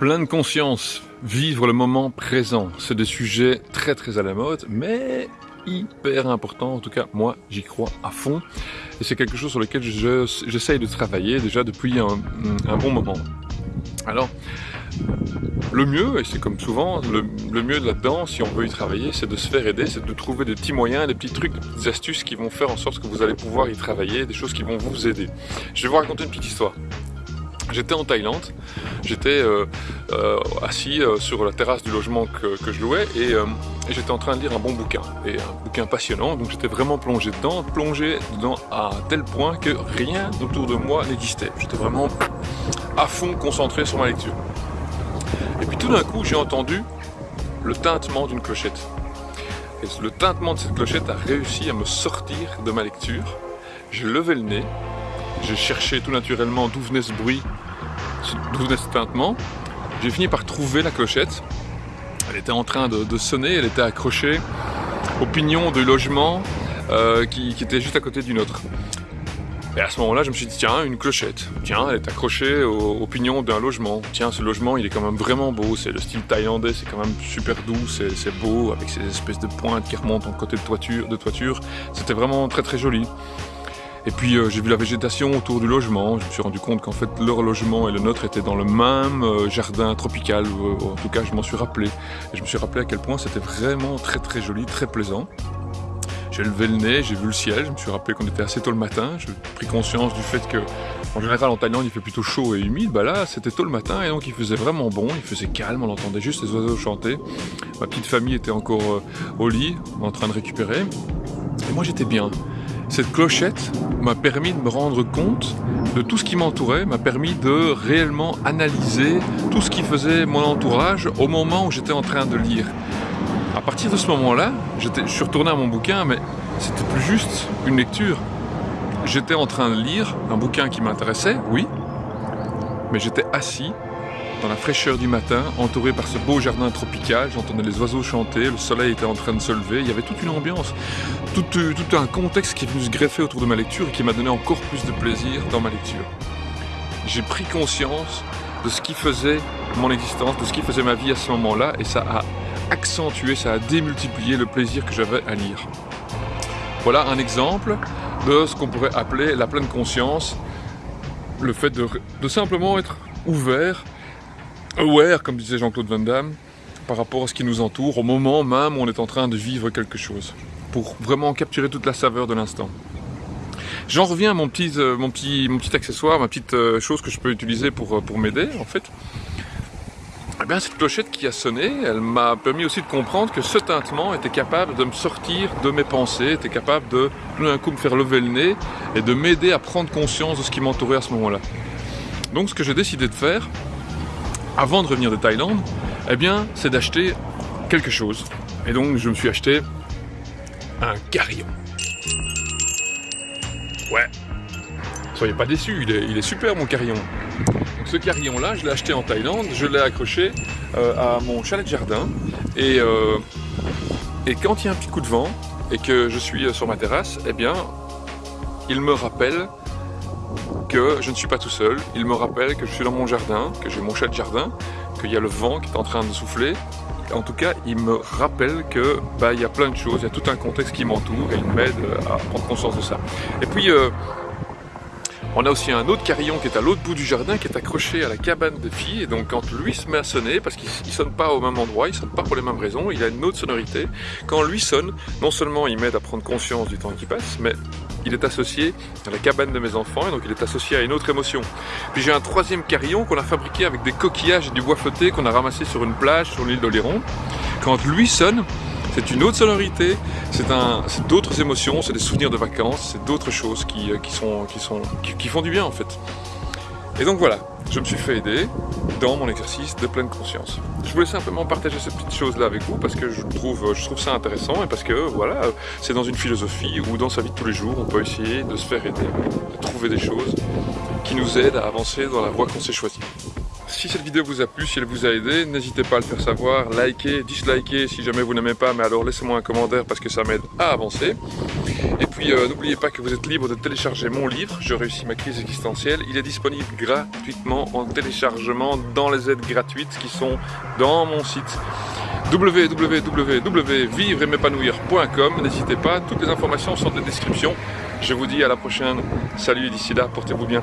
Pleine conscience, vivre le moment présent, c'est des sujets très très à la mode, mais hyper important, en tout cas moi j'y crois à fond, et c'est quelque chose sur lequel j'essaye de travailler déjà depuis un, bon moment. Alors, le mieux, et c'est comme souvent, le, mieux là-dedans, si on veut y travailler, c'est de se faire aider, c'est de trouver des petits moyens, des petits trucs, des astuces qui vont faire en sorte que vous allez pouvoir y travailler, des choses qui vont vous aider. Je vais vous raconter une petite histoire. J'étais en Thaïlande, j'étais euh, euh, assis euh, sur la terrasse du logement que, je louais et, j'étais en train de lire un bon bouquin, et un bouquin passionnant, donc j'étais vraiment plongé dedans, plongé dedans à tel point que rien autour de moi n'existait. J'étais vraiment à fond concentré sur ma lecture. Et puis tout d'un coup, j'ai entendu le tintement d'une clochette. Et le tintement de cette clochette a réussi à me sortir de ma lecture. J'ai levé le nez, j'ai cherché tout naturellement d'où venait ce bruit, d'où venait ce tintement. J'ai fini par trouver la clochette. Elle était en train de, sonner, elle était accrochée au pignon du logement euh, qui, était juste à côté d'une autre. Et à ce moment-là, je me suis dit, tiens, une clochette. Tiens, elle est accrochée au, pignon d'un logement. Tiens, ce logement, il est quand même vraiment beau. C'est le style thaïlandais, c'est quand même super doux, c'est beau, avec ces espèces de pointes qui remontent en côté de toiture. De toiture. C'était vraiment très très joli. Et puis euh, j'ai vu la végétation autour du logement, je me suis rendu compte qu'en fait leur logement et le nôtre étaient dans le même euh, jardin tropical, euh, en tout cas je m'en suis rappelé. Et je me suis rappelé à quel point c'était vraiment très très joli, très plaisant. J'ai levé le nez, j'ai vu le ciel, je me suis rappelé qu'on était assez tôt le matin, j'ai pris conscience du fait que en général en Thaïlande il fait plutôt chaud et humide, bah là c'était tôt le matin et donc il faisait vraiment bon, il faisait calme, on entendait juste les oiseaux chanter. Ma petite famille était encore au lit, en train de récupérer. Et moi j'étais bien. Cette clochette m'a permis de me rendre compte de tout ce qui m'entourait, m'a permis de réellement analyser tout ce qui faisait mon entourage au moment où j'étais en train de lire. À partir de ce moment-là, je suis retourné à mon bouquin, mais c'était plus juste une lecture. J'étais en train de lire un bouquin qui m'intéressait, oui, mais j'étais assis dans la fraîcheur du matin, entouré par ce beau jardin tropical, j'entendais les oiseaux chanter, le soleil était en train de se lever, il y avait toute une ambiance, tout, euh, tout un contexte qui est venu se greffer autour de ma lecture et qui m'a donné encore plus de plaisir dans ma lecture. J'ai pris conscience de ce qui faisait mon existence, de ce qui faisait ma vie à ce moment-là, et ça a accentué, ça a démultiplié le plaisir que j'avais à lire. Voilà un exemple de ce qu'on pourrait appeler la pleine conscience, le fait de simplement être ouvert aware, comme disait Jean-Claude Van Damme, par rapport à ce qui nous entoure, au moment même où on est en train de vivre quelque chose, pour vraiment capturer toute la saveur de l'instant. J'en reviens à mon petit, euh, mon, petit, mon petit accessoire, ma petite euh, chose que je peux utiliser pour, euh, pour m'aider, en fait. Eh bien, cette clochette qui a sonné, elle m'a permis aussi de comprendre que ce tintement était capable de me sortir de mes pensées, était capable de tout d'un coup me faire lever le nez et de m'aider à prendre conscience de ce qui m'entourait à ce moment-là. Donc ce que j'ai décidé de faire, avant de revenir de Thaïlande, eh bien, c'est d'acheter quelque chose. Et donc, je me suis acheté un carillon. Ouais. Soyez pas déçus, il est, super mon carillon. ce carillon-là, je l'ai acheté en Thaïlande, je l'ai accroché euh, à mon chalet de jardin. Et, euh, et quand il y a un petit coup de vent et que je suis euh, sur ma terrasse, eh bien, il me rappelle que je ne suis pas tout seul. Il me rappelle que je suis dans mon jardin, que j'ai mon chat de jardin, qu'il y a le vent qui est en train de souffler. En tout cas, il me rappelle que bah, il y a plein de choses, il y a tout un contexte qui m'entoure et il m'aide à prendre conscience de ça. Et puis, euh, on a aussi un autre carillon qui est à l'autre bout du jardin, qui est accroché à la cabane de filles. Et donc quand lui se met à sonner, parce qu'il ne sonne pas au même endroit, il ne sonne pas pour les mêmes raisons, il a une autre sonorité. Quand lui sonne, non seulement il m'aide à prendre conscience du temps qui passe, mais il est associé à la cabane de mes enfants et donc il est associé à une autre émotion. Puis j'ai un troisième carillon qu'on a fabriqué avec des coquillages et du bois flotté qu'on a ramassé sur une plage sur l'île d'Oléron. Quand lui sonne, c'est une autre sonorité, c'est d'autres émotions, c'est des souvenirs de vacances, c'est d'autres choses qui, euh, sont, qui, sont, qui font du bien en fait. Et donc voilà, je me suis fait aider dans mon exercice de pleine conscience. Je voulais simplement partager cette petite chose là avec vous parce que je trouve, ça intéressant et parce que voilà, c'est dans une philosophie ou dans sa vie de tous les jours, on peut essayer de se faire aider, de trouver des choses qui nous aident à avancer dans la voie qu'on s'est choisie. Si cette vidéo vous a plu, si elle vous a aidé, n'hésitez pas à le faire savoir, liker, disliker si jamais vous n'aimez pas, mais alors laissez-moi un commentaire parce que ça m'aide à avancer. Euh, n'oubliez pas que vous êtes libre de télécharger mon livre, Je réussis ma crise existentielle. Il est disponible gratuitement en téléchargement dans les aides gratuites qui sont dans mon site www.vivre-et-m'épanouir.com N'hésitez pas, toutes les informations sont dans la description. Je vous dis à la prochaine. Salut, d'ici là, portez-vous bien.